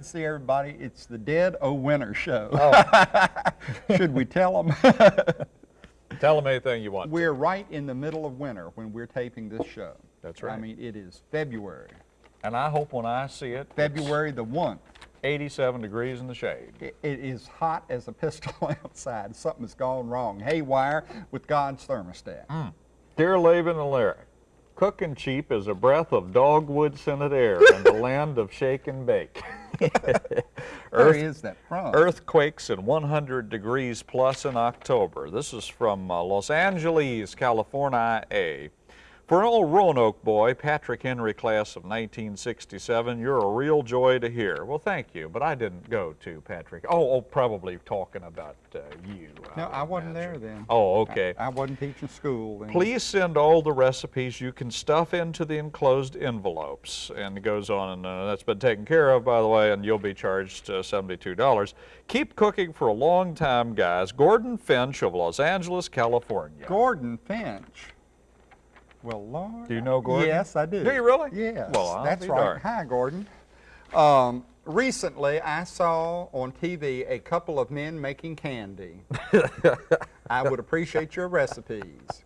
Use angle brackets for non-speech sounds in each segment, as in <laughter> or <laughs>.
to see everybody. It's the Dead O Winter show. Oh. <laughs> Should we tell them? <laughs> Tell them anything you want. we're right in the middle of winter when we're taping this show. That's right. I mean, it is February. And I hope when I see it, February the 1st. 87 degrees in the shade. It, it is hot as a pistol <laughs> outside. Something has gone wrong. Haywire with God's thermostat. Mm. Dear Laban and Larry, cooking cheap is a breath of dogwood scented air in the land of shake and bake. <laughs> Where Earth- is that from? Earthquakes and 100 degrees plus in October. This is from uh, Los Angeles, California. For an old Roanoke boy, Patrick Henry class of 1967, you're a real joy to hear. Well, thank you, but I didn't go to Patrick. Oh, oh probably talking about uh, you. No, would I wasn't there then. Oh, okay. I, I wasn't teaching school then. Please send all the recipes you can stuff into the enclosed envelopes. And it goes on, and uh, that's been taken care of, by the way, and you'll be charged uh, $72. Keep cooking for a long time, guys. Gordon Finch of Los Angeles, California. Gordon Finch. Well, Lord. Do you know Gordon? Yes, I do. Do you really? Yes. Well, I'll that's be right. darned. Hi, Gordon. Um, recently, I saw on TV a couple of men making candy. <laughs> I would appreciate your recipes.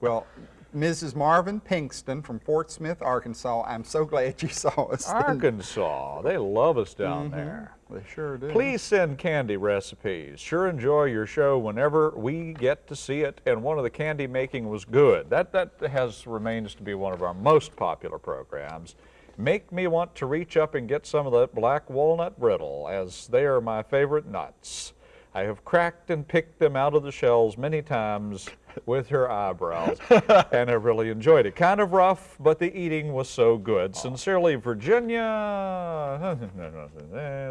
Well, Mrs. Marvin Pinkston from Fort Smith, Arkansas, I'm so glad you saw us. Arkansas. They love us down Mm-hmm. there. They sure do. Please send candy recipes. Sure enjoy your show whenever we get to see it, and one of the candy making was good. That, that has remains to be one of our most popular programs. Make me want to reach up and get some of that black walnut brittle, as they are my favorite nuts. I have cracked and picked them out of the shells many times with her eyebrows and I really enjoyed it. Kind of rough, but the eating was so good. Sincerely, Virginia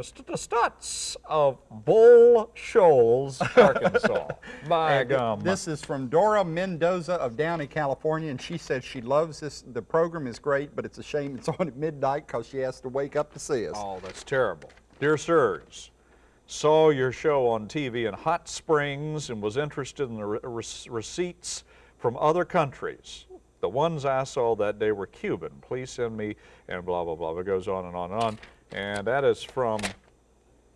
St- Stutz of Bull Shoals, Arkansas. <laughs> And gum. This is from Dora Mendoza of Downey, California, and she says she loves this. The program is great, but it's a shame it's on at midnight because she has to wake up to see us. Oh, that's terrible. Dear sirs, saw your show on TV in Hot Springs and was interested in the re- receipts from other countries. The ones I saw that day were Cuban. Please send me, and blah, blah, blah. It goes on and on and on. And that is from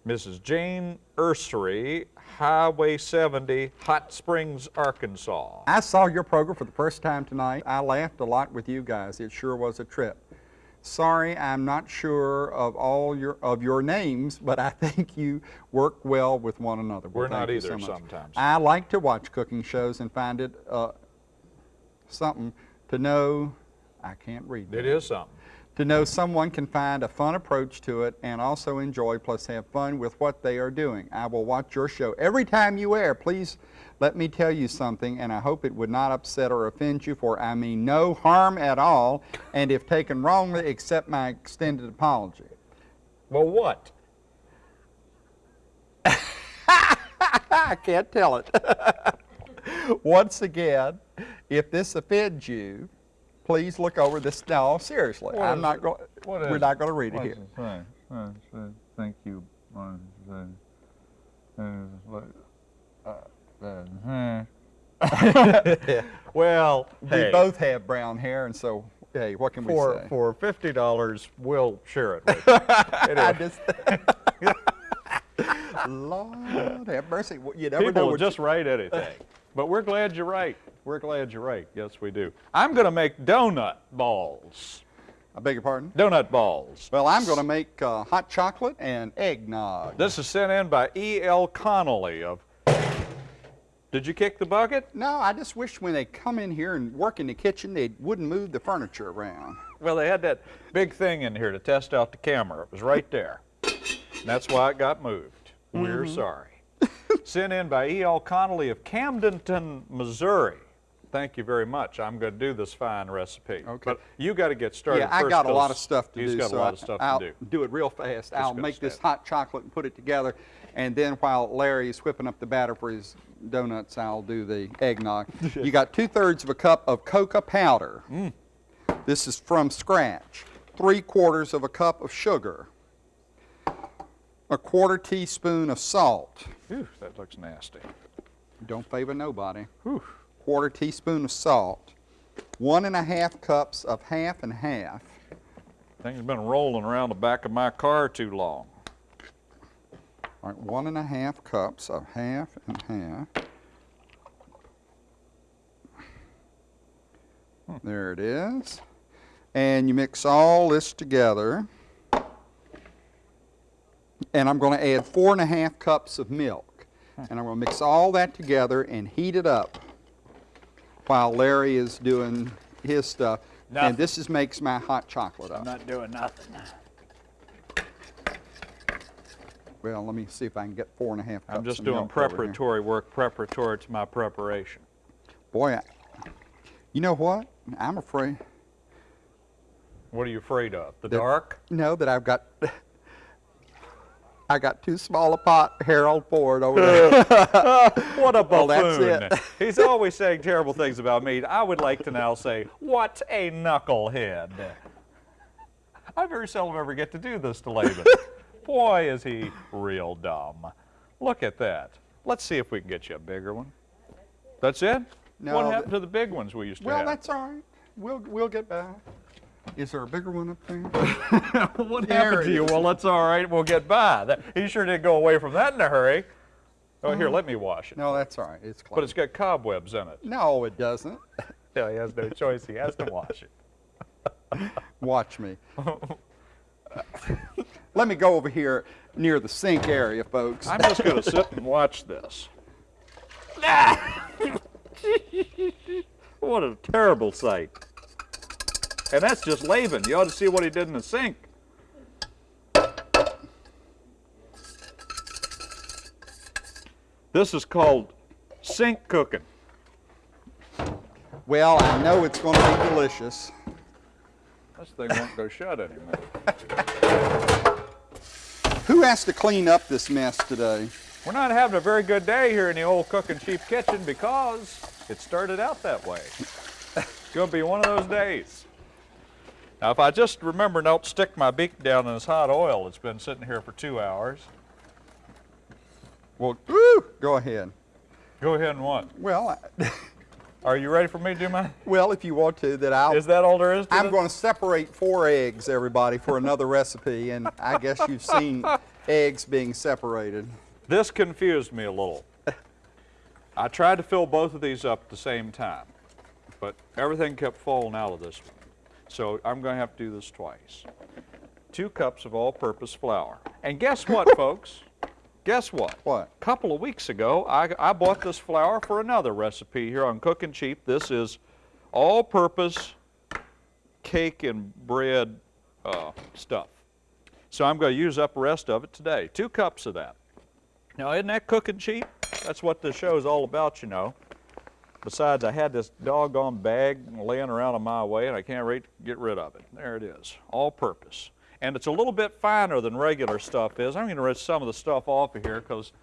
Mrs. Jane Ursery, Highway 70, Hot Springs, Arkansas. I saw your program for the first time tonight. I laughed a lot with you guys. It sure was a trip. Sorry, I'm not sure of all your of your names, but I <laughs> think you work well with one another. Well, We're not either so sometimes. I like to watch cooking shows and find it uh, something to know. I can't read. It that. is something. To know someone can find a fun approach to it and also enjoy plus have fun with what they are doing. I will watch your show every time you air. Please let me tell you something, and I hope it would not upset or offend you, for I mean no harm at all, and if taken wrongly, accept my extended apology. Well, what? <laughs> I can't tell it. <laughs> Once again, if this offends you, please look over this. No, seriously, What I'm not going. We're not going to read it here. it say? Uh, it says, Thank you. uh, say, uh, what- uh, uh, <laughs> Well, <laughs> We hey, both have brown hair, and so hey, what can for we say? for fifty dollars, we'll share it with you. <laughs> I just, Lord have mercy. You never know people will what just write anything. But we're glad you're right. We're glad you're right. Yes, we do. I'm going to make donut balls. I beg your pardon. Donut balls. Well, I'm going to make uh, hot chocolate and eggnog. This is sent in by E.L. Connolly of. Did you kick the bucket? No, I just wish when they come in here and work in the kitchen, they wouldn't move the furniture around. Well, they had that big thing in here to test out the camera. It was right there. And that's why it got moved. We're sorry. Sent in by E.L. Connolly of Camdenton, Missouri. Thank you very much. I'm going to do this fine recipe. Okay. But you got to get started yeah, I got a lot of stuff to he's do. got so a lot of stuff I'll to do. it real fast. I'll make this hot chocolate and put it together, and then while Larry is whipping up the batter for his donuts, I'll do the eggnog. <laughs> you got two thirds of a cup of cocoa powder. Mm. This is from scratch. Three quarters of a cup of sugar. A quarter teaspoon of salt. Phew, that looks nasty. Don't favor nobody. Whew. Quarter teaspoon of salt. One and a half cups of half and half. Thing's been rolling around the back of my car too long. All right, one and a half cups of half and half. There it is. And you mix all this together. And I'm going to add four and a half cups of milk. And I'm going to mix all that together and heat it up while Larry is doing his stuff. Nothing. And this is makes my hot chocolate up. I'm not doing nothing. Well, let me see if I can get four and a half cups I'm just doing preparatory work, preparatory to my preparation. Boy, I, you know what? I'm afraid. What are you afraid of? The That- dark? No, that I've got. I got too small a pot, Harold Ford over there. <laughs> <laughs> What a Well, that's it. He's always saying terrible things about me. I would like to now say, what a knucklehead. I very seldom ever get to do this to Laban. <laughs> Boy, is he real dumb. Look at that. Let's see if we can get you a bigger one. That's it? No, what happened to the big ones we used to well, have? Well, that's all right. We'll we'll get back. Is there a bigger one up there? <laughs> what There happened to you? is. Well, that's all right. We'll get by. That, he sure did go away from that in a hurry. Oh, here, let me wash it. no, that's all right. It's clean. But it's got cobwebs in it. no, it doesn't. <laughs> Yeah, he has no choice. He has to wash it. <laughs> Watch me. Let me go over here near the sink area, folks. I'm just going to sit and watch this. what a terrible sight. And that's just Laban. You ought to see what he did in the sink. This is called sink cooking. well, I know it's going to be delicious. This thing won't go shut anymore. <laughs> Who has to clean up this mess today? We're not having a very good day here in the old cooking cheap kitchen because it started out that way. <laughs> It's going to be one of those days. Now, if I just remember not stick my beak down in this hot oil that's been sitting here for two hours, Well, woo, go ahead. go ahead and what? Well, I, <laughs> Are you ready for me to do my? well, if you want to, that I'll. Is that all there is to I'm going to separate four eggs, everybody, for another recipe, and I guess you've seen <laughs> eggs being separated. This confused me a little. I tried to fill both of these up at the same time, but everything kept falling out of this one. So I'm going to have to do this twice. Two cups of all-purpose flour. And guess what, <laughs> folks? Guess what? What? A couple of weeks ago, I, I bought this flour for another recipe here on Cooking Cheap. This is all-purpose cake and bread uh, stuff. So I'm going to use up the rest of it today. Two cups of that. Now, isn't that cooking cheap? That's what the show is all about, you know. Besides, I had this doggone bag laying around on my way, and I can't wait to get rid of it. There it is, all purpose. And it's a little bit finer than regular stuff is. I'm going to rinse some of the stuff off of here because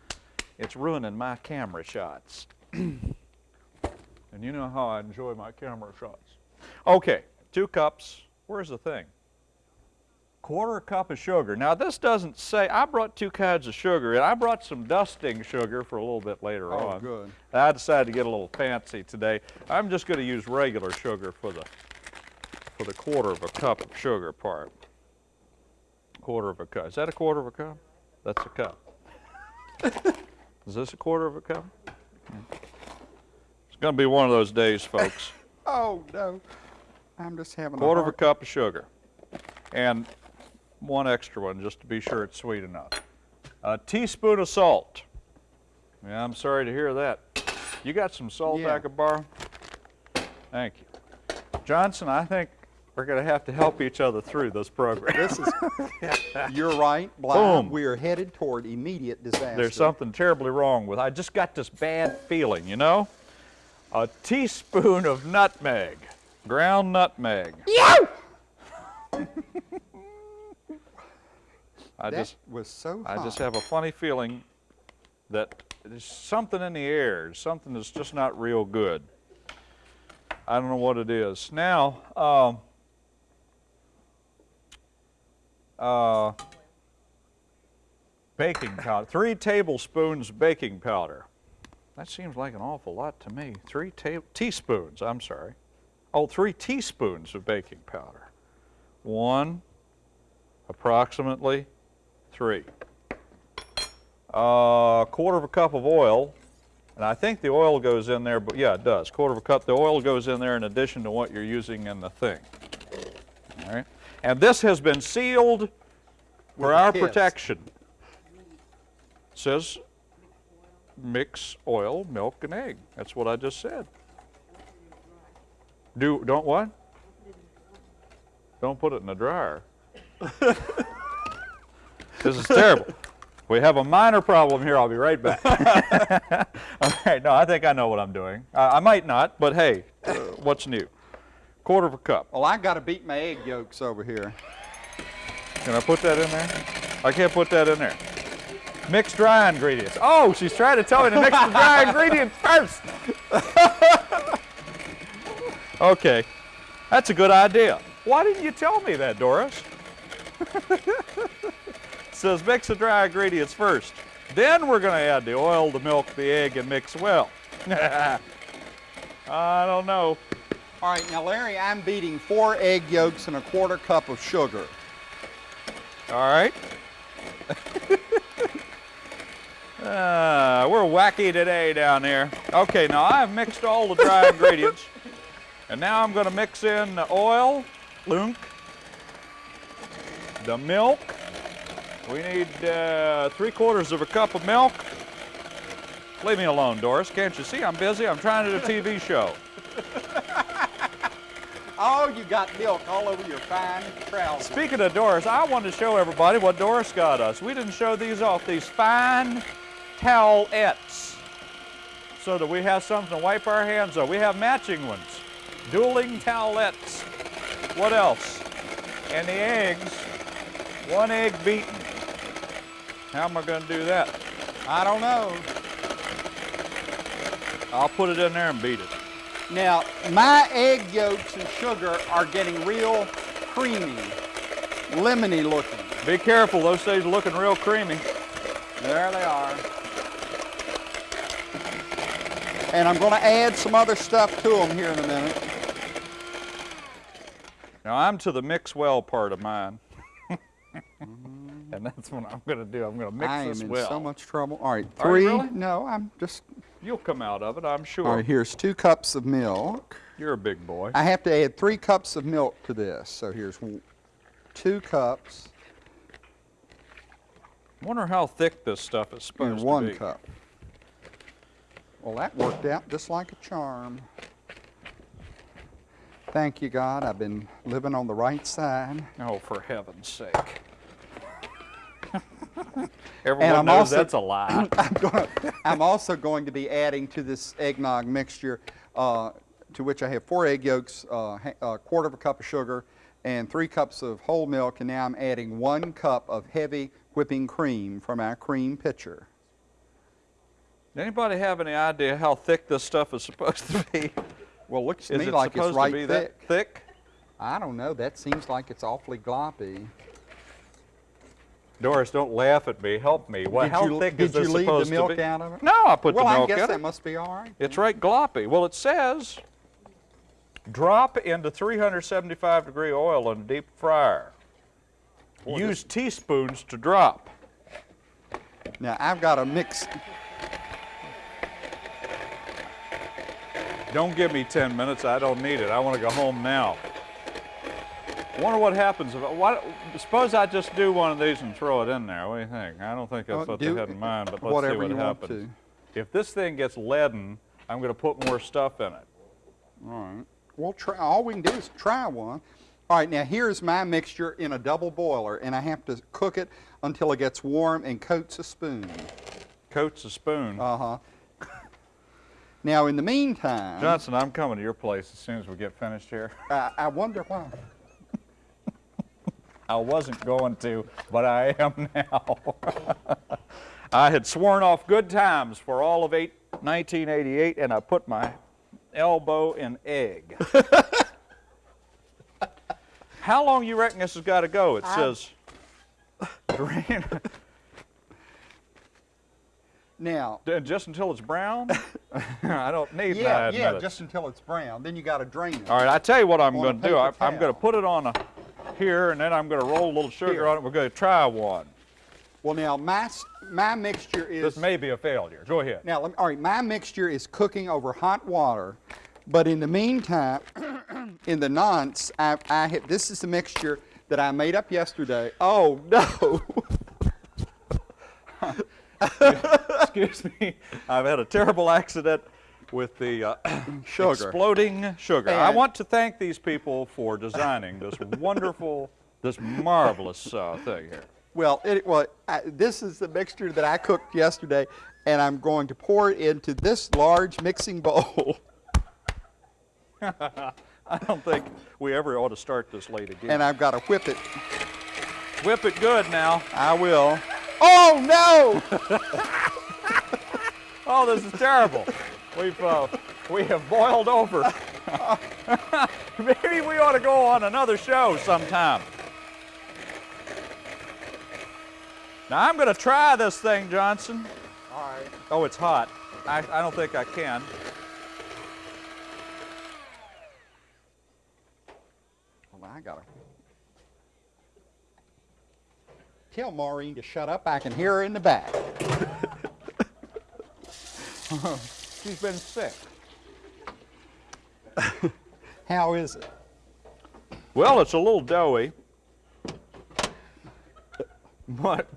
it's ruining my camera shots. <clears throat> and you know how I enjoy my camera shots. Okay, two cups. Where's the thing? Quarter cup of sugar. Now this doesn't say, I brought two kinds of sugar and I brought some dusting sugar for a little bit later Oh, on. good. I decided to get a little fancy today. I'm just going to use regular sugar for the for the quarter of a cup of sugar part. Quarter of a cup. Is that a quarter of a cup? That's a cup. <laughs> Is this a quarter of a cup? It's going to be one of those days, folks. <laughs> Oh, no. I'm just having quarter a Quarter of a cup of sugar and one extra one just to be sure it's sweet enough. A teaspoon of salt. Yeah, I'm sorry to hear that. You got some salt Yeah. I could borrow? Thank you. Johnson, I think we're going to have to help each other through this program. This is... <laughs> You're right, Bly. Boom. We are headed toward immediate disaster. There's something terribly wrong with I just got this bad feeling, you know? A teaspoon of nutmeg, ground nutmeg. I That just was so I just have a funny feeling that there's something in the air, something that's just not real good. I don't know what it is. Now, um, uh, baking powder, three tablespoons baking powder. That seems like an awful lot to me. Three teaspoons, I'm sorry. Oh, three teaspoons of baking powder. One, approximately three. A quarter of a cup of oil, and I think the oil goes in there, but yeah, it does. Quarter of a cup. The oil goes in there in addition to what you're using in the thing. All right. And this has been sealed for our protection. Says mix oil, milk, and egg. That's what I just said. Do don't what? Don't put it in the dryer. <laughs> this is terrible. We have a minor problem here. I'll be right back. <laughs> <laughs> All right. No, I think I know what I'm doing. Uh, I might not, but hey, uh, what's new? Quarter of a cup. Well, I got to beat my egg yolks over here. Can I put that in there? I can't put that in there. Mix dry ingredients. Oh, she's trying to tell me to mix the dry <laughs> ingredients first. okay, that's a good idea. Why didn't you tell me that, Doris? Says mix the dry ingredients first. Then we're going to add the oil, the milk, the egg, and mix well. <laughs> I don't know. All right, now Larry, I'm beating four egg yolks and a quarter cup of sugar. All right. <laughs> Ah, we're wacky today down here. Okay, now I've mixed all the dry <laughs> ingredients. And now I'm going to mix in the oil, lunk, the milk. We need uh, three quarters of a cup of milk. Leave me alone, Doris. Can't you see I'm busy? I'm trying to do a TV show. <laughs> Oh, you got milk all over your fine trousers. Speaking of Doris, I wanted to show everybody what Doris got us. We didn't show these off, these fine towelettes, so that we have something to wipe our hands on. We have matching ones, dueling towelettes. What else? And the eggs, one egg beaten. How am I going to do that? I don't know. I'll put it in there and beat it. Now, my egg yolks and sugar are getting real creamy, lemony looking. Be careful, those things are looking real creamy. There they are. And I'm going to add some other stuff to them here in a minute. Now I'm to the mix well part of mine. <laughs> and that's what I'm going to do. I'm going to mix I am this in well. so much trouble. All right, three. really? No, I'm just. You'll come out of it, I'm sure. All right, here's two cups of milk. You're a big boy. I have to add three cups of milk to this. So here's two cups wonder how thick this stuff is supposed and to one be. cup. Well, that worked out just like a charm. Thank you, God. I've been living on the right side. Oh, for heaven's sake. <laughs> Everyone I'm knows also- that's a lie. <clears throat> I'm, gonna, I'm also going to be adding to this eggnog mixture, uh, to which I have four egg yolks, uh, a quarter of a cup of sugar, and three cups of whole milk, and now I'm adding one cup of heavy whipping cream from our cream pitcher. Anybody have any idea how thick this stuff is supposed to be? Well, looks to Is me it like it's supposed right to be thick. that thick? I don't know. That seems like it's awfully gloppy. Doris, don't laugh at me. Help me. Well, did how you, thick did is this you leave supposed the milk to be? out of it? No, I put well, the middle. Well, I guess in that it. must be all right. It's right gloppy. Well, it says drop into 375 degree oil in a deep fryer. Use teaspoons to drop. Now I've got to mix. Don't give me 10 minutes. I don't need it. I want to go home now. Wonder what happens if what, suppose I just do one of these and throw it in there. What do you think? I don't think that's Uh, what they had in mind, but let's see what happens. If this thing gets leaden, I'm going to put more stuff in it. All right. We'll try. All we can do is try one. All right. Now here's my mixture in a double boiler, and I have to cook it until it gets warm and coats a spoon. Coats a spoon. Uh huh. <laughs> now in the meantime, Johnson, I'm coming to your place as soon as we get finished here. I, I wonder why. I wasn't going to, but I am now. <laughs> I had sworn off good times for all of eight, 1988, and I put my elbow in egg. <laughs> How long you reckon this has got to go? It says drain Now, <laughs> just until it's brown. I don't need yeah, nine yeah, just until it's brown. Then you got to drain it. All right, I tell you what I'm going to do. I, I'm going to put it on a here, and then I'm going to roll a little sugar Here. on it. We're going to try one. Well, now my my mixture is This may be a failure. Go ahead. now. Let me, all right, my mixture is cooking over hot water, but in the meantime, <clears throat> in the nonce, I, I have, this is the mixture that I made up yesterday. Oh no! <laughs> Excuse me. I've had a terrible accident with the uh, <coughs> <coughs> Sugar. exploding sugar. I want to thank these people for designing this <laughs> wonderful, this marvelous uh, thing here. Well, it, well, I, this is the mixture that I cooked yesterday, and I'm going to pour it into this large mixing bowl. <laughs> <laughs> I don't think we ever ought to start this late again. and I've got to whip it. Whip it good now. I will. Oh no! Oh, this is terrible. We've uh, we have boiled over. <laughs> Maybe we ought to go on another show sometime. Now I'm going to try this thing, Johnson. All right. Oh, it's hot. I, I don't think I can. Well, I gotta tell Maureen to shut up. I can hear her in the back. <laughs> She's been sick. <laughs> How is it? Well, it's a little doughy, but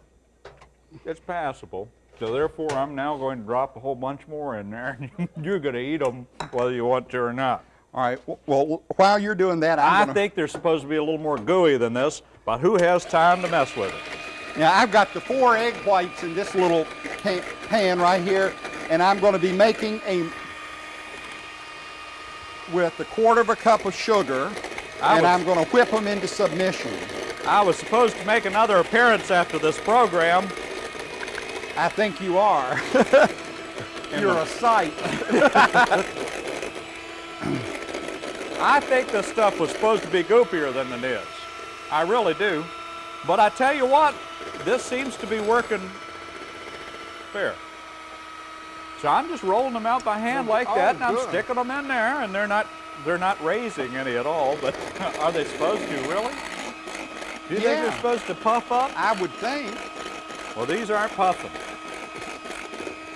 it's passable. So therefore, I'm now going to drop a whole bunch more in there, and <laughs> you're going to eat them whether you want to or not. All right. Well, while you're doing that, I'm I gonna. think they're supposed to be a little more gooey than this, but who has time to mess with it? Now I've got the four egg whites in this little pan right here, and I'm going to be making a with a quarter of a cup of sugar, I and was- I'm going to whip them into submission. I was supposed to make another appearance after this program. I think you are. <laughs> You're a sight. <laughs> I think this stuff was supposed to be goopier than it is. I really do. But I tell you what, this seems to be working fair. So I'm just rolling them out by hand like Oh, that, and I'm oh, good. sticking them in there, and they're not they're not raising any at all. But <laughs> are they supposed to? Really? Do you think they're supposed to puff up? I would think. Well, these aren't puffing.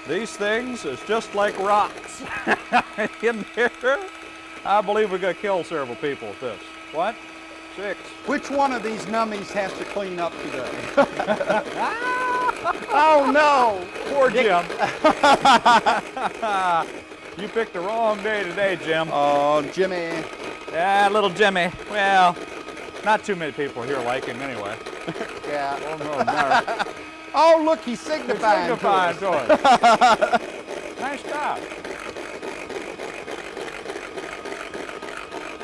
These things is just like rocks <laughs> in there. I believe we're going to kill several people with this. What? Six. Which one of these nummies has to clean up today? <laughs> oh no! Poor Jim. <laughs> you picked the wrong day today, Jim. Oh, Jimmy. Yeah, little Jimmy. Well, not too many people here like him anyway. <laughs> Yeah. Oh, no, no. Oh, look, he's signifying. to Signifying us. <laughs> to us. nice job.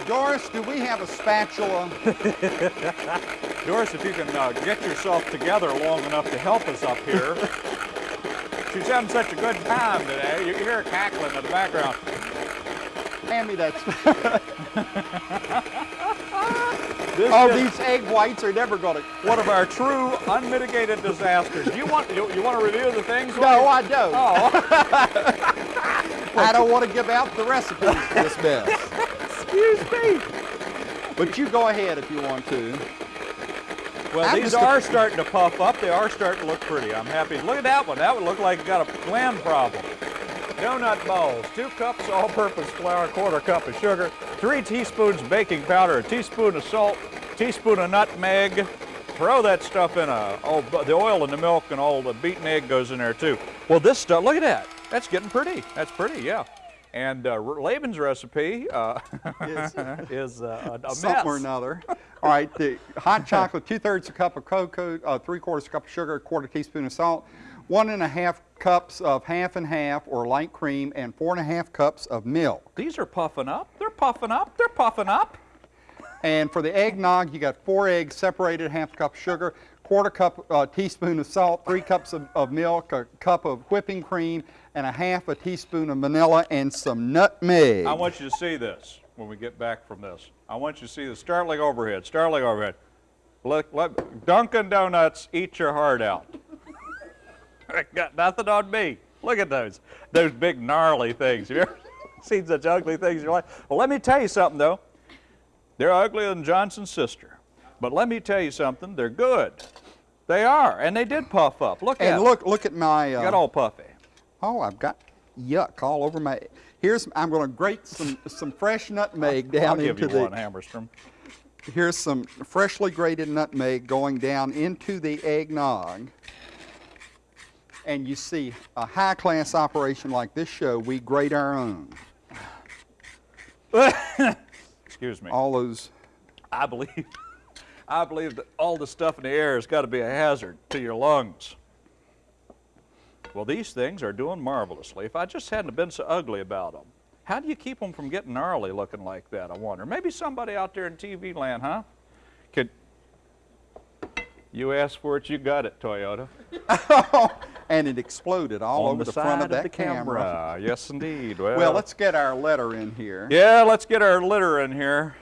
Doris, do we have a spatula? <laughs> Doris, if you can uh, get yourself together long enough to help us up here. <laughs> She's having such a good time today. You can hear her cackling in the background. Hand me that. <laughs> Oh, these egg whites are never going to. one of our true unmitigated disasters. Do you want you, you want to review the things? No, I don't. Oh, I don't want to give out the recipes for this mess. Excuse me. But you go ahead if you want to. Well, I'm these are starting to puff up. They are starting to look pretty. I'm happy. Look at that one. That would look like it got a gland problem. Donut balls, two cups all-purpose flour, quarter cup of sugar, three teaspoons baking powder, a teaspoon of salt, teaspoon of nutmeg. Throw that stuff in a, oh, the oil and the milk and all the beaten egg goes in there too. Well, this stuff, look at that. That's getting pretty. That's pretty, yeah. And uh, Laban's recipe uh, Is- <laughs> is uh, a, a Something or another. All right, the hot chocolate, two thirds a cup of cocoa, uh, three quarters a cup of sugar, a quarter teaspoon of salt, one and a half cups of half and half or light cream, and four and a half cups of milk. These are puffing up. They're puffing up. They're puffing up. And for the eggnog, you got four eggs separated, half a cup of sugar, quarter cup uh, teaspoon of salt, three cups of, of milk, a cup of whipping cream, and a half a teaspoon of vanilla, and some nutmeg. I want you to see this when we get back from this. I want you to see the Starling overhead. Starling overhead. Let, let Dunkin' Donuts eat your heart out. <laughs> Got nothing on me. Look at those. Those big gnarly things. Have you ever seen such ugly things in your life? Well, let me tell you something though. They're uglier than Johnson's sister. But let me tell you something, they're good. They are, and they did puff up. Look at And 'em. look, look at my. Uh, got all puffy. Oh, I've got yuck all over my. Here's I'm going to grate some some fresh nutmeg down I'll give you one, Hammerstrom. Here's some freshly grated nutmeg going down into the eggnog. And you see, a high-class operation like this show, we grate our own. <laughs> Excuse me. All those. I believe, I believe that all the stuff in the air has got to be a hazard to your lungs. Well, these things are doing marvelously. If I just hadn't been so ugly about them, how do you keep them from getting gnarly looking like that? I wonder. Maybe somebody out there in TV land, huh? Could you asked for it, you got it, Toyota. <laughs> and it exploded all On over the, the, front of, of that the camera. Yes, indeed. Well, Well, let's get our letter in here. Yeah, let's get our litter in here.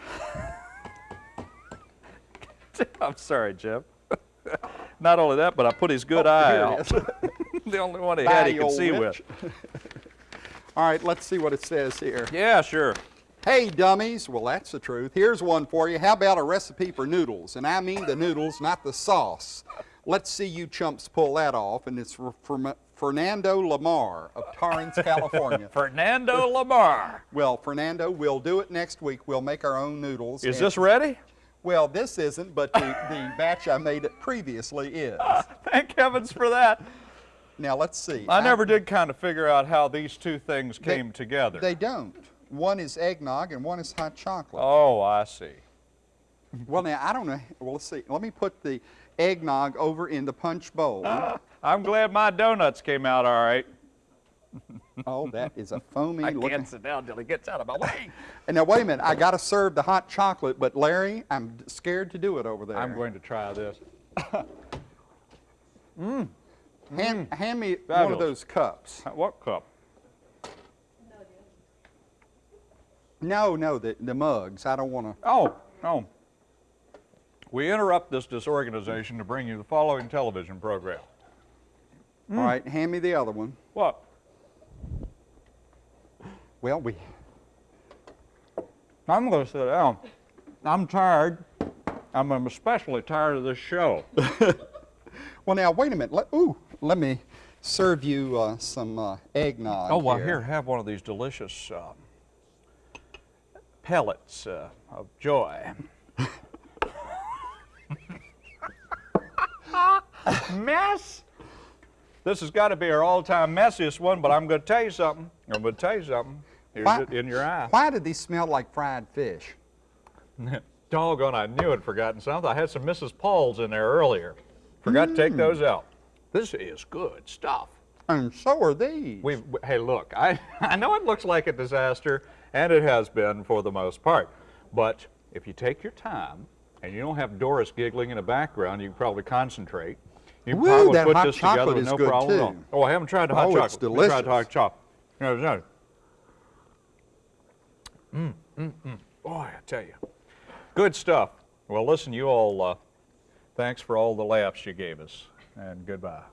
<laughs> I'm sorry, Jim. <laughs> Not only that, but I put his good oh, eye out. <laughs> the only one he Bye, had he could see witch. with. All right, let's see what it says here. Yeah, sure. Hey, dummies. Well, that's the truth. Here's one for you. How about a recipe for noodles? And I mean the noodles, not the sauce. Let's see you chumps pull that off. And it's for Fernando Lamar of Torrance, California. Fernando Lamar. Well, Fernando, we'll do it next week. We'll make our own noodles. Is this ready? Well, this isn't, but the, the <laughs> batch I made it previously is. <laughs> Thank heavens for that. Now, let's see. I never did kind of figure out how these two things They- came together. They don't. One is eggnog and one is hot chocolate. oh, I see. Well, now, I don't know. Well, let's see. Let me put the eggnog over in the punch bowl. <laughs> I'm glad my donuts came out all right. Oh, that is a foamy <laughs> I looking. can't sit down till he gets out of my way. And <laughs> now, wait a minute. I got to serve the hot chocolate, but Larry, I'm scared to do it over there. I'm going to try this. <laughs> Mm. Hand, mm. hand me one of those cups. Uh, what cup? No, no, the, the mugs. I don't want to. Oh, no. We interrupt this disorganization to bring you the following television program. All right, hand me the other one. What? Well, we. I'm going to sit down. I'm tired. I'm especially tired of this show. <laughs> Well, now wait a minute. Let, ooh, let me serve you uh, some uh, eggnog. oh, well, here, have one of these delicious um, pellets uh, of joy. <laughs> Mess? This has got to be our all-time messiest one, but I'm going to tell you something. I'm going to tell you something. Here's Why- it in your eye. Why did these smell like fried fish? <laughs> Doggone, I knew I'd forgotten something. I had some Mrs. Paul's in there earlier. Forgot to take mm. those out. This is good stuff. And so are these. We've, hey, look, I, <laughs> I know it looks like a disaster, and it has been for the most part. But if you take your time and you don't have Doris giggling in the background, you can probably concentrate. You can Woo, probably put this together with no good, problem at all. too. Oh, I haven't tried the hot Oh, chocolate. it's me try the hot delicious. chocolate. No, no. Mm, mm, mm. Boy, I tell you. Good stuff. Well, listen, you all, uh, thanks for all the laughs you gave us, and goodbye.